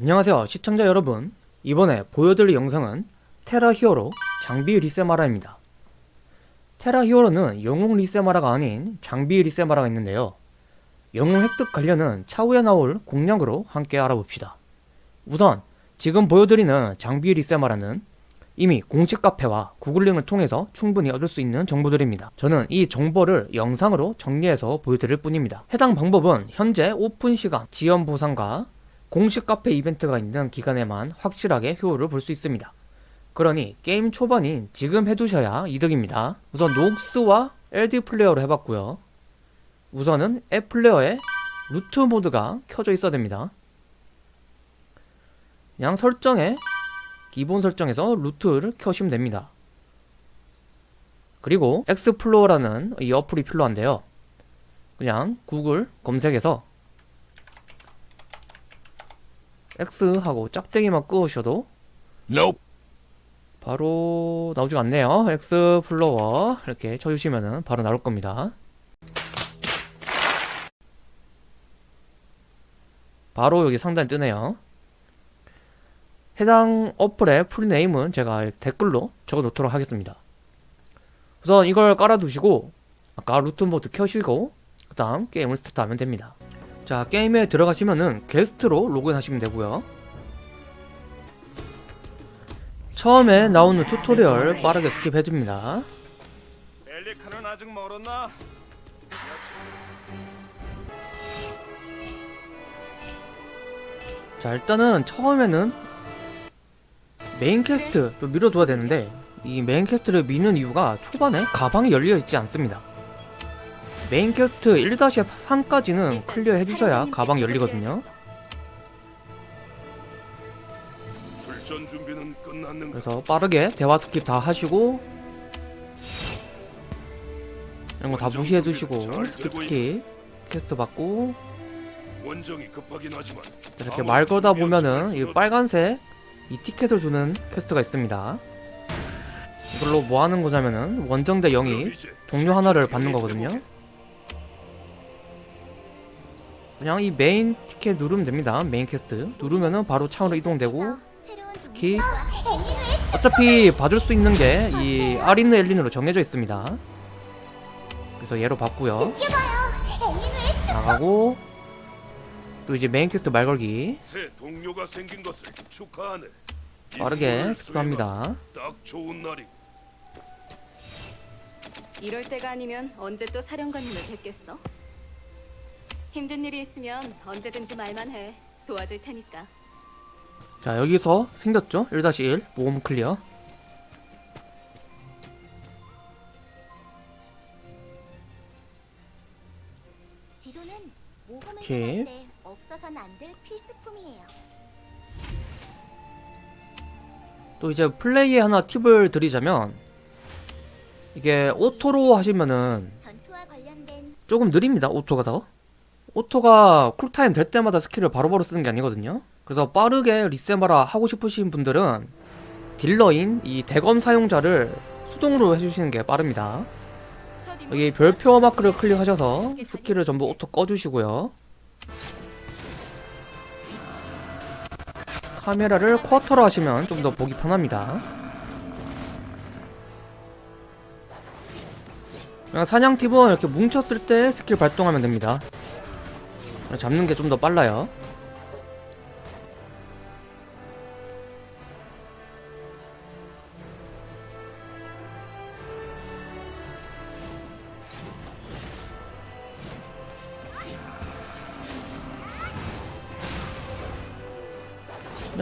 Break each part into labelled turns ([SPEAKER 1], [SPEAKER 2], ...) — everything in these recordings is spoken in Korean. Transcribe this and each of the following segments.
[SPEAKER 1] 안녕하세요 시청자 여러분. 이번에 보여드릴 영상은 테라 히어로 장비 리세마라입니다. 테라 히어로는 영웅 리세마라가 아닌 장비 리세마라가 있는데요. 영웅 획득 관련은 차후에 나올 공략으로 함께 알아봅시다. 우선 지금 보여드리는 장비 리세마라는 이미 공식 카페와 구글링을 통해서 충분히 얻을 수 있는 정보들입니다 저는 이 정보를 영상으로 정리해서 보여드릴 뿐입니다 해당 방법은 현재 오픈 시간 지연 보상과 공식 카페 이벤트가 있는 기간에만 확실하게 효율을 볼 수 있습니다. 그러니 게임 초반인 지금 해두셔야 이득입니다. 우선 녹스와 LD 플레이어로 해봤고요. 우선은 앱 플레이어에 root 모드가 켜져 있어야 됩니다. 그냥 설정에 기본 설정에서 root를 켜시면 됩니다. 그리고 X-plore라는 이 어플이 필요한데요. 그냥 구글 검색에서 X 하고 짝대기만 그으셔도
[SPEAKER 2] Nope.
[SPEAKER 1] 바로 나오지가 않네요 X-plore 이렇게 쳐주시면은 바로 나올 겁니다 바로 여기 상단에 뜨네요 해당 어플의 풀네임은 제가 댓글로 적어 놓도록 하겠습니다. 우선 이걸 깔아두시고 아까 루트 모드 켜시고 그 다음 게임을 스타트하면 됩니다. 자 게임에 들어가시면은 게스트로 로그인 하시면 되고요. 처음에 나오는 튜토리얼 빠르게 스킵해줍니다? 자 일단은 처음에는 메인 퀘스트 또 밀어둬야 되는데 이 메인 퀘스트를 미는 이유가 초반에 가방이 열려 있지 않습니다. 메인 퀘스트 1-3까지는 클리어 해주셔야 가방 열리거든요? 그래서 빠르게 대화 스킵 다 하시고 이런 거 다 무시해두시고 스킵 스킵 퀘스트 받고 이렇게 말 걸다 보면은 이 빨간색 이 티켓을 주는 퀘스트가 있습니다. 이걸로 뭐 하는 거냐면은 원정대 영입 동료 하나를 받는 거거든요. 그냥 이 메인 티켓 누르면 됩니다. 메인 퀘스트. 누르면은 바로 차로 이동되고 스킵 어차피 받을 수 있는 게 이 아리느 엘린으로 정해져 있습니다. 그래서 얘로 받고요. 나가고 또 이제 메인 퀘스트 말 걸기
[SPEAKER 2] 새 동료가 생긴 것을 축하하네. 이
[SPEAKER 1] 빠르게 스킵합니다
[SPEAKER 2] 딱 좋은 날이.
[SPEAKER 3] 이럴 때가 아니면 언제 또 사령관님을 뵙겠어? 힘든 일이 있으면 언제든지 말만 해. 도와줄 테니까.
[SPEAKER 1] 자 여기서 생겼죠 1-1 모험 클리어 오케이.
[SPEAKER 4] 없어서는 안될 필수품이에요.
[SPEAKER 1] 또 이제 플레이에 하나 팁을 드리자면 이게 오토로 하시면은 조금 느립니다 오토가 더. 오토가 쿨타임 될 때마다 스킬을 바로바로 쓰는 게 아니거든요. 그래서 빠르게 리세마라 하고 싶으신 분들은 딜러인 이 대검 사용자를 수동으로 해주시는 게 빠릅니다. 여기 별표 마크를 클릭하셔서 스킬을 전부 오토 꺼주시고요 카메라를 쿼터로 하시면 좀 더 보기 편합니다. 그냥 사냥 팁은 이렇게 뭉쳤을 때 스킬 발동하면 됩니다. 잡는 게 좀 더 빨라요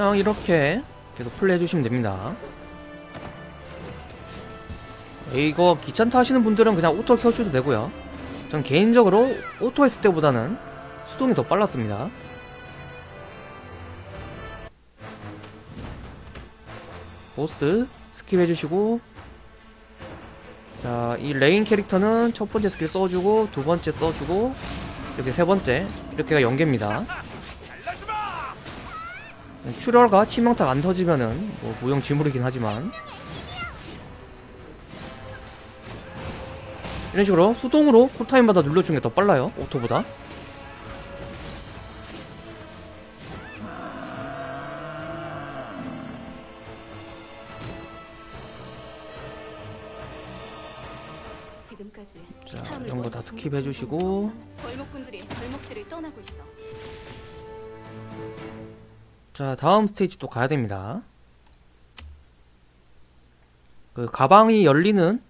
[SPEAKER 1] 그냥 이렇게 계속 플레이 해주시면 됩니다. 이거 귀찮다 하시는 분들은 그냥 오토 켜주셔도 되고요. 전 개인적으로 오토 했을 때보다는 수동이 더 빨랐습니다. 보스 스킵 해주시고 자 이 레인 캐릭터는 첫 번째 스킬 써주고 두 번째 써주고 이렇게 세 번째 이렇게가 연계입니다 출혈과 치명타 안 터지면은 뭐 무용 지물이긴 하지만. 이런 식으로 수동으로 쿨타임마다 눌러주는 게 더 빨라요 오토보다. 자 이런 거 다 스킵 해주시고. 자 다음 스테이지 또 가야 됩니다. 그 가방이 열리는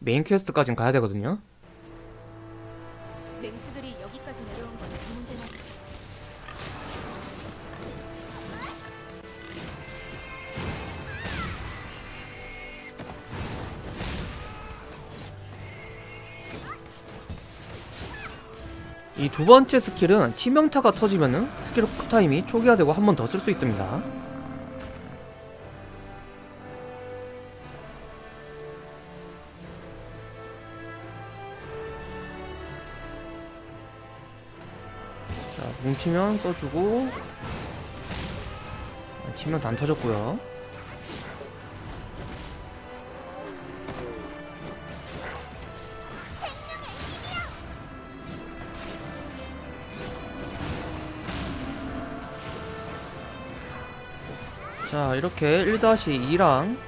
[SPEAKER 1] 메인 퀘스트까지는 가야 되거든요
[SPEAKER 3] 이
[SPEAKER 1] 두 번째 스킬은 치명타가 터지면은 스킬 쿨타임이 초기화되고 한 번 더 쓸 수 있습니다. 자 뭉치면 써주고 치면 안 터졌고요 자 이렇게 1-2랑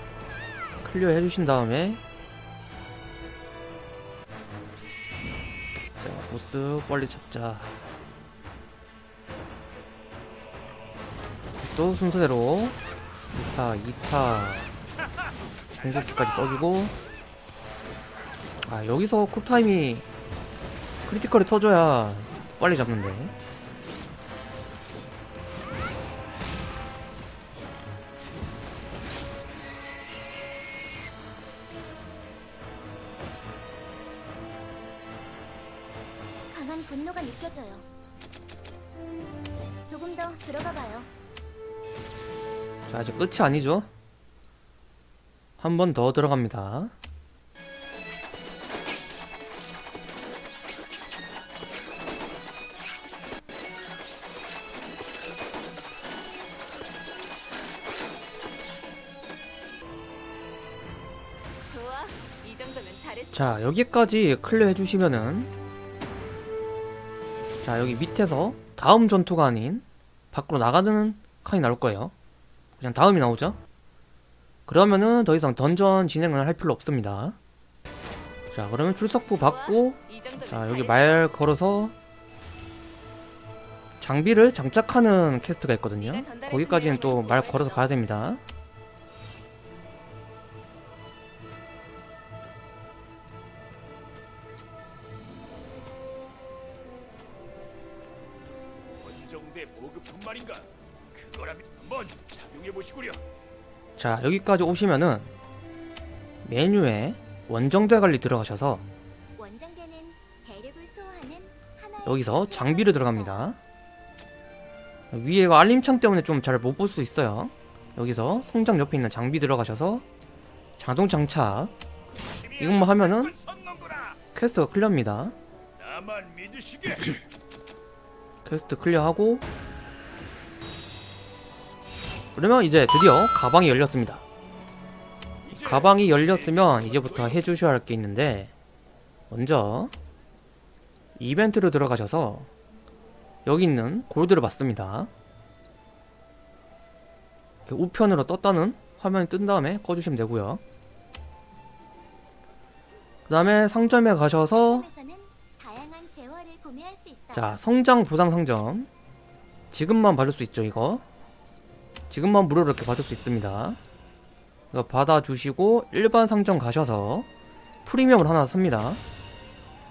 [SPEAKER 1] 클리어 해주신 다음에. 자 보스 빨리 잡자. 또 순서대로. 2타 2타. 전속기까지 써주고. 아 여기서 쿨타임이 크리티컬이 터져야 빨리 잡는데
[SPEAKER 4] 강한 분노가 느껴져요. 조금 더 들어가 봐요.
[SPEAKER 1] 자 아직 끝이 아니죠 한 번 더 들어갑니다. 자 여기까지 클리어 해주시면은 자 여기 밑에서 다음 전투가 아닌 밖으로 나가는 칸이 나올 거예요 그냥 다음이 나오죠 그러면은 더 이상 던전 진행을 할 필요 없습니다 자 그러면 출석부 받고 자 여기. 말 걸어서 장비를 장착하는 퀘스트가 있거든요 거기까지는 또 말 걸어서? 가야 됩니다 자 여기까지 오시면은 메뉴에 원정대 관리 들어가셔서 여기서 장비를 들어갑니다 위에 이거 알림창 때문에 좀 잘 못 볼 수 있어요 여기서 성장 옆에 있는 장비 들어가셔서 자동 장착 이것만 하면은
[SPEAKER 2] 선넘구나.
[SPEAKER 1] 퀘스트가 클리어입니다. 퀘스트 클리어하고 그러면 이제 드디어 가방이 열렸습니다. 가방이 열렸으면 이제부터 해주셔야 할 게 있는데 먼저 이벤트로 들어가셔서 여기 있는 골드를 받습니다. 우편으로 떴다는 화면이 뜬 다음에 꺼주시면 되고요. 그 다음에 상점에 가셔서. 자 성장 보상 상점. 지금만 받을 수 있죠 이거 지금만 무료로 이렇게 받을 수 있습니다. 받아주시고 일반 상점 가셔서 프리미엄을 하나 삽니다.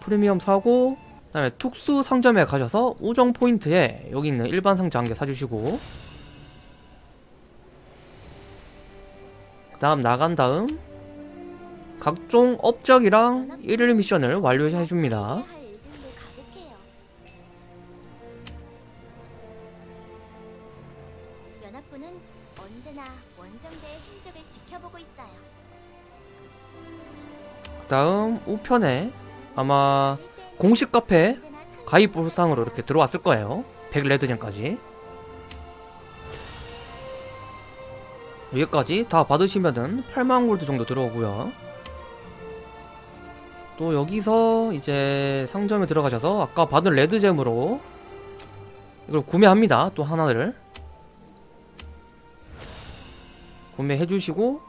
[SPEAKER 1] 프리미엄 사고 그 다음에 특수 상점에 가셔서 우정 포인트에 여기 있는 일반 상자 한 개 사주시고 그 다음 나간 다음 각종 업적이랑 일일 미션을 완료해줍니다
[SPEAKER 4] 연합군은 언제나 원정대의 흔적을 지켜보고 있어요.
[SPEAKER 1] 다음 우편에 아마 공식 카페 가입 보상으로 이렇게 들어왔을 거예요. 100 레드젠까지. 여기까지 다 받으시면은 8만 골드 정도 들어오고요. 또 여기서 이제 상점에 들어가셔서 아까 받은 레드잼으로 이걸 구매합니다. 또 하나를 구매해 주시고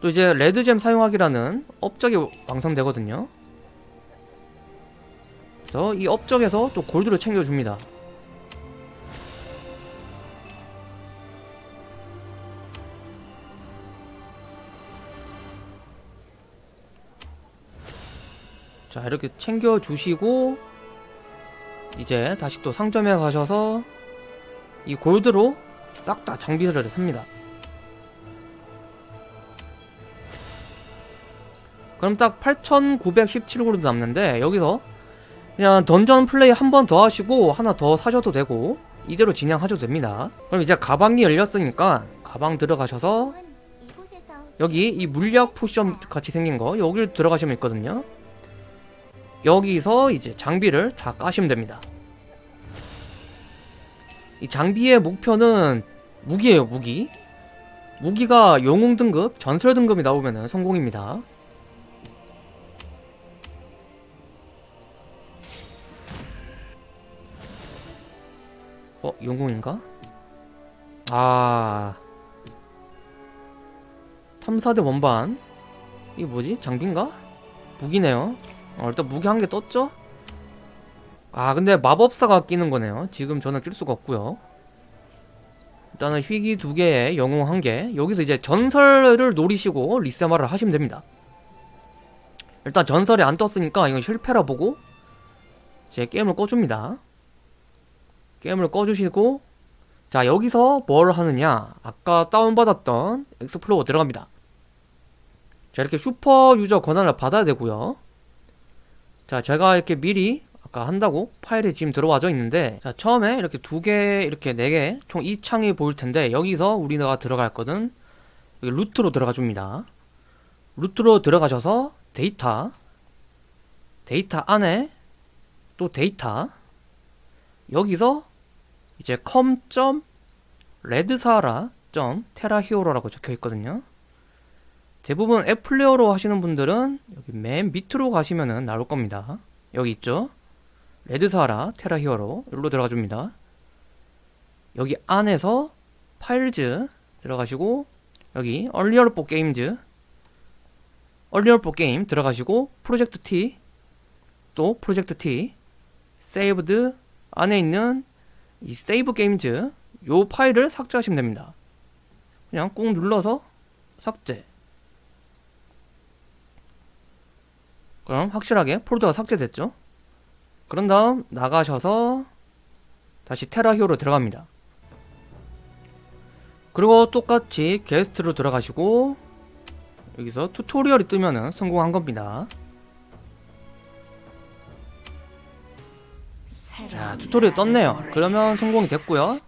[SPEAKER 1] 또 이제 레드잼 사용하기라는 업적이 완성되거든요 그래서 이 업적에서 또 골드를 챙겨줍니다. 자 이렇게 챙겨주시고 이제 다시 또 상점에 가셔서 이 골드로 싹 다 장비를 삽니다. 그럼 딱 8,917골드 남는데 여기서 그냥 던전 플레이 한 번 더 하시고 하나 더 사셔도 되고 이대로 진행하셔도 됩니다. 그럼 이제 가방이 열렸으니까 가방 들어가셔서 여기 이 물약 포션 같이 생긴 거 여기를 들어가시면 있거든요. 여기서 이제 장비를 다 까시면 됩니다. 이 장비의 목표는 무기예요, 무기. 무기가 영웅 등급, 전설 등급이 나오면 성공입니다. 어, 영웅인가? 아. 탐사대 원반 이게 뭐지? 장비인가? 무기네요 어, 일단 무기 한 개 떴죠? 아 근데 마법사가 끼는 거네요 지금 저는 낄 수가 없고요 일단은 휘기 두 개에 영웅 한 개 여기서 이제 전설을 노리시고 리세마를 하시면 됩니다 일단 전설이 안 떴으니까 이건 실패라 보고 이제 게임을 꺼줍니다 게임을 꺼주시고 자 여기서 뭘 하느냐? 아까 다운받았던 Explorer 들어갑니다. 자 이렇게 super user 권한을 받아야 되고요. 자 제가 이렇게 미리 아까 한다고 파일이 지금 들어와져 있는데 자 처음에 이렇게 두 개 이렇게 네 개 총 이 창이 보일 텐데 여기서 우리가 들어갈 거는 루트로 들어가 줍니다. 루트로 들어가셔서 데이터 데이터 안에 또 데이터 여기서 이제 com. 레드사하라.테라히어로라고 적혀 있거든요. 대부분 앱 플레이어로 하시는 분들은 여기 맨 밑으로 가시면은 나올 겁니다. 여기 있죠? 레드사하라 테라히어로 여기로 들어가 줍니다. 여기 안에서 Files 들어가시고 여기 Unreal Four Games Unreal Four Game 들어가시고 Project T 또 Project T Saved 안에 있는 이 Save Games 요 파일을 삭제하시면 됩니다. 그냥 꾹 눌러서 삭제. 그럼 확실하게 폴더가 삭제됐죠? 그런 다음 나가셔서 다시 테라히어로 들어갑니다. 그리고 똑같이 게스트로 들어가시고 여기서 튜토리얼이 뜨면은 성공한 겁니다. 자 튜토리얼 떴네요. 그러면 성공이 됐고요.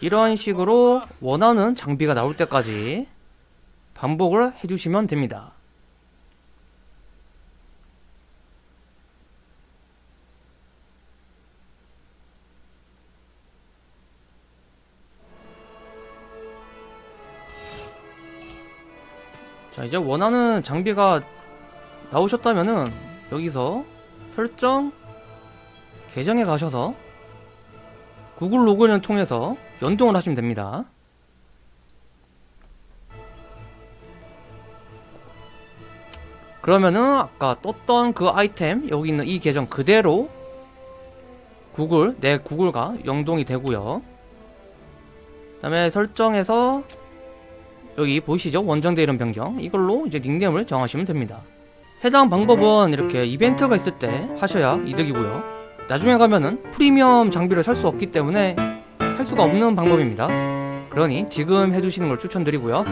[SPEAKER 1] 이런 식으로 원하는 장비가 나올 때까지 반복을 해주시면 됩니다. 자 이제 원하는 장비가 나오셨다면은 여기서 설정 계정에 가셔서 구글 로그인을 통해서 연동을 하시면 됩니다. 그러면은 아까 떴던 그 아이템 여기 있는 이 계정 그대로 구글 내 구글과 연동이 되고요. 그 다음에 설정에서 여기 보이시죠? 원정대 이름 변경 이걸로 이제 닉네임을 정하시면 됩니다. 해당 방법은 이렇게 이벤트가 있을 때 하셔야 이득이고요. 나중에 가면은 프리미엄 장비를 살 수 없기 때문에 할 수가 없는 방법입니다. 그러니 지금 해주시는 걸 추천드리고요.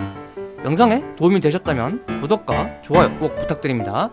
[SPEAKER 1] 영상에 도움이 되셨다면 구독과 좋아요 꼭 부탁드립니다.